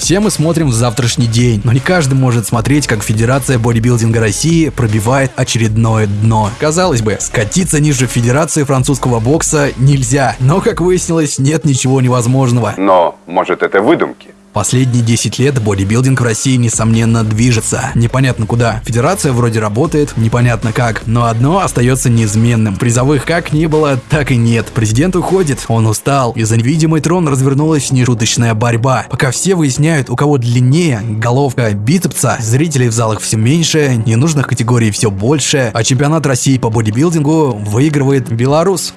Все мы смотрим в завтрашний день, но не каждый может смотреть, как Федерация бодибилдинга России пробивает очередное дно. Казалось бы, скатиться ниже Федерации французского бокса нельзя, но, как выяснилось, нет ничего невозможного. Но, может, это выдумки? Последние 10 лет бодибилдинг в России, несомненно, движется. Непонятно куда. Федерация вроде работает, непонятно как. Но одно остается неизменным. Призовых как не было, так и нет. Президент уходит, он устал. И за невидимый трон развернулась нешуточная борьба. Пока все выясняют, у кого длиннее головка бицепса, зрителей в залах все меньше, ненужных категорий все больше, а чемпионат России по бодибилдингу выигрывает Беларус.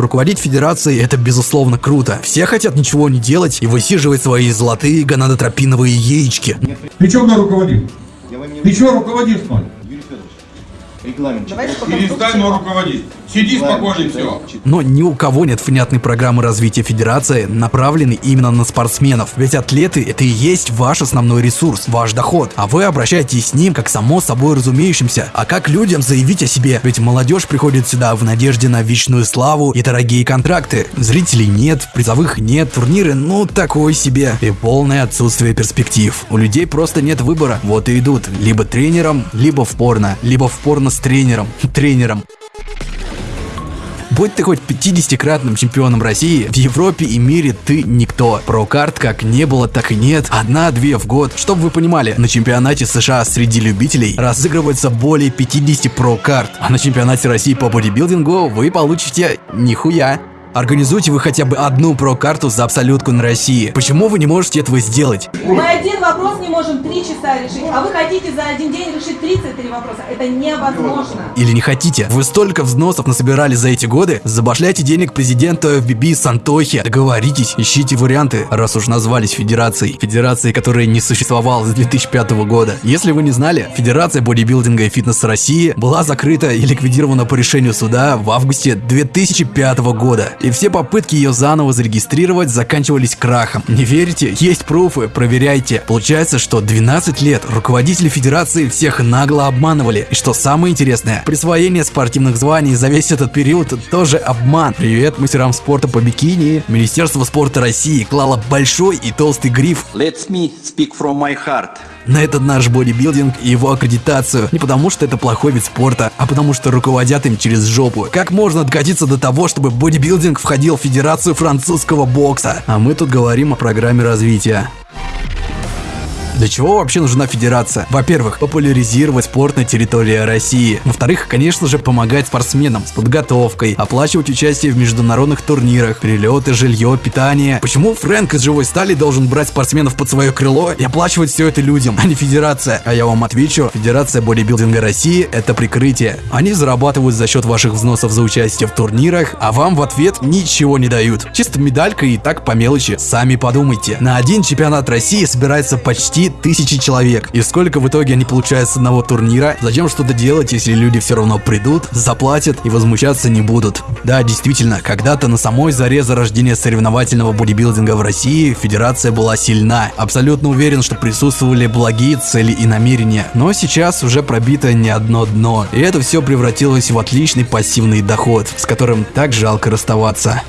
Руководить федерацией это безусловно круто. Все хотят ничего не делать и высиживать свои золотые гонадотропиновые яички. Ты что мной руководил? Ты что руководишь мной? Регламент. Перестань мной руководить. Сиди спокойно все. Но ни у кого нет внятной программы развития федерации, направленной именно на спортсменов. Ведь атлеты это и есть ваш основной ресурс, ваш доход. А вы обращаетесь с ним как само собой разумеющимся. А как людям заявить о себе? Ведь молодежь приходит сюда в надежде на вечную славу и дорогие контракты. Зрителей нет, призовых нет, турниры ну такое себе. И полное отсутствие перспектив. У людей просто нет выбора. Вот и идут. Либо тренером, либо в порно. Либо в порно с тренером. Тренером. Будь ты хоть 50-кратным чемпионом России, в Европе и мире ты никто. Прокарт как не было, так и нет. Одна-две в год. Чтобы вы понимали, на чемпионате США среди любителей разыгрывается более 50 прокарт. А на чемпионате России по бодибилдингу вы получите нихуя. Организуйте вы хотя бы одну про-карту за абсолютку на России. Почему вы не можете этого сделать? Мы один вопрос не можем три часа решить, а вы хотите за один день решить 33 вопроса. Это невозможно. Или не хотите? Вы столько взносов насобирали за эти годы? Забашляйте денег президенту FBB Сантохи. Договоритесь, ищите варианты, раз уж назвались федерацией. Федерацией, которая не существовала с 2005 года. Если вы не знали, Федерация бодибилдинга и фитнеса России была закрыта и ликвидирована по решению суда в августе 2005 года и все попытки ее заново зарегистрировать заканчивались крахом. Не верите? Есть пруфы, проверяйте. Получается, что 12 лет руководители федерации всех нагло обманывали. И что самое интересное, присвоение спортивных званий за весь этот период тоже обман. Привет мастерам спорта по бикини. Министерство спорта России клало большой и толстый гриф Let me speak from my heart. На этот наш бодибилдинг и его аккредитацию. Не потому что это плохой вид спорта, а потому что руководят им через жопу. Как можно докатиться до того, чтобы бодибилдинг входил в Федерацию французского бокса? А мы тут говорим о программе развития. Для чего вообще нужна федерация? Во-первых, популяризировать спорт на территории России. Во-вторых, конечно же, помогать спортсменам с подготовкой, оплачивать участие в международных турнирах, перелеты, жилье, питание. Почему Фрэнк из живой стали должен брать спортсменов под свое крыло и оплачивать все это людям, а не федерация? А я вам отвечу, Федерация бодибилдинга России это прикрытие. Они зарабатывают за счет ваших взносов за участие в турнирах, а вам в ответ ничего не дают. Чисто медалька и так по мелочи. Сами подумайте. На один чемпионат России собирается почти тысячи человек. И сколько в итоге они получают с одного турнира? Зачем что-то делать, если люди все равно придут, заплатят и возмущаться не будут? Да, действительно, когда-то на самой заре зарождения соревновательного бодибилдинга в России федерация была сильна. Абсолютно уверен, что присутствовали благие цели и намерения. Но сейчас уже пробито не одно дно. И это все превратилось в отличный пассивный доход, с которым так жалко расставаться.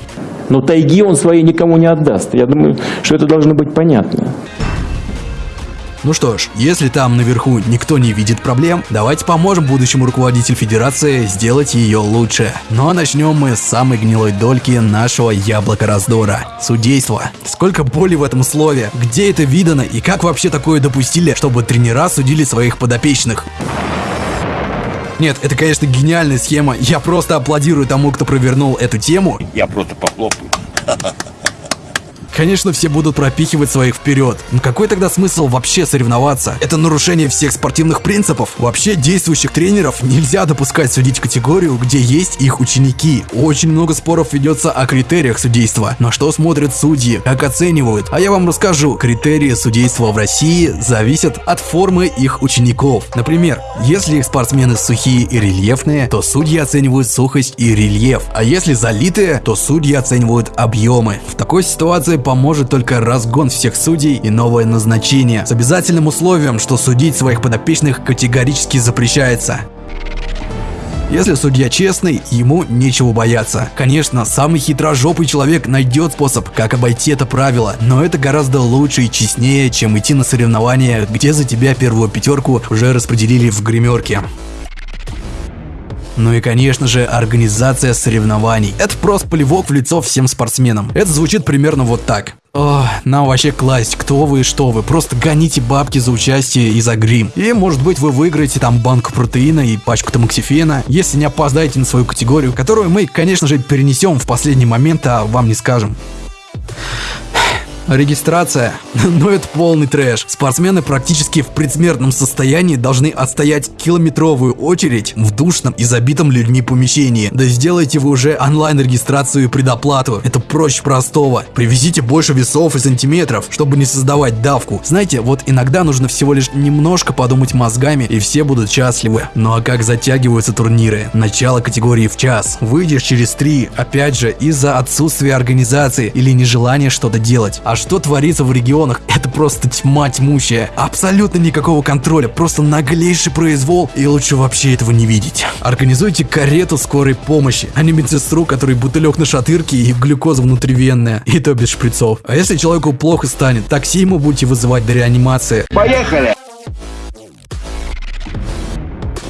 Но тайги он свои никому не отдаст. Я думаю, что это должно быть понятно. Ну что ж, если там наверху никто не видит проблем, давайте поможем будущему руководителю федерации сделать ее лучше. А начнем мы с самой гнилой дольки нашего яблока раздора. Судейство. Сколько боли в этом слове. Где это видано и как вообще такое допустили, чтобы тренера судили своих подопечных? Нет, это, конечно, гениальная схема. Я просто аплодирую тому, кто провернул эту тему. Я просто похлопаю. Конечно, все будут пропихивать своих вперед. Но какой тогда смысл вообще соревноваться? Это нарушение всех спортивных принципов. Вообще действующих тренеров нельзя допускать судить категорию, где есть их ученики. Очень много споров ведется о критериях судейства. На что смотрят судьи, как оценивают. А я вам расскажу. Критерии судейства в России зависят от формы их учеников. Например, если их спортсмены сухие и рельефные, то судьи оценивают сухость и рельеф. А если залитые, то судьи оценивают объемы. В такой ситуации поможет только разгон всех судей и новое назначение, с обязательным условием, что судить своих подопечных категорически запрещается. Если судья честный, ему нечего бояться. Конечно, самый хитрожопый человек найдет способ, как обойти это правило, но это гораздо лучше и честнее, чем идти на соревнования, где за тебя первую пятерку уже распределили в гримерке. Ну и конечно же организация соревнований. Это просто плевок в лицо всем спортсменам. Это звучит примерно вот так. О, нам вообще класть, кто вы и что вы. Просто гоните бабки за участие и за грим. И может быть вы выиграете там банку протеина и пачку тамоксифена, если не опоздаете на свою категорию, которую мы, конечно же, перенесем в последний момент, а вам не скажем. Регистрация? Ну это полный трэш. Спортсмены практически в предсмертном состоянии должны отстоять километровую очередь в душном и забитом людьми помещении. Да сделайте вы уже онлайн-регистрацию и предоплату. Это проще простого. Привезите больше весов и сантиметров, чтобы не создавать давку. Знаете, вот иногда нужно всего лишь немножко подумать мозгами, и все будут счастливы. Ну а как затягиваются турниры? Начало категории в час. Выйдешь через три, опять же, из-за отсутствия организации или нежелания что-то делать. А что творится в регионах, это просто тьма тьмущая. Абсолютно никакого контроля, просто наглейший произвол, и лучше вообще этого не видеть. Организуйте карету скорой помощи, а не медсестру, который бутылек на шатырке и глюкоза внутривенная, и то без шприцов. А если человеку плохо станет, такси ему будете вызывать до реанимации. Поехали!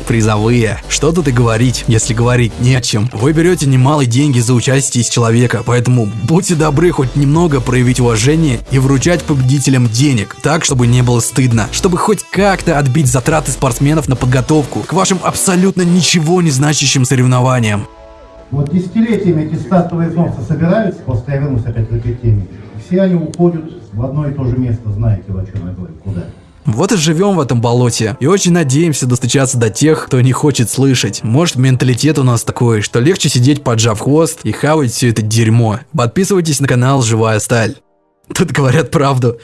Призовые. Что тут и говорить, если говорить не о чем. Вы берете немалые деньги за участие из человека, поэтому будьте добры хоть немного проявить уважение и вручать победителям денег, так, чтобы не было стыдно, чтобы хоть как-то отбить затраты спортсменов на подготовку к вашим абсолютно ничего не значащим соревнованиям. Вот десятилетиями эти статуи солнца собираются, просто я вернусь опять к этой теме, все они уходят в одно и то же место, знаете, о чем я говорю, куда? Вот и живем в этом болоте. И очень надеемся достучаться до тех, кто не хочет слышать. Может менталитет у нас такой, что легче сидеть поджав хвост и хавать все это дерьмо. Подписывайтесь на канал Живая Сталь. Тут говорят правду.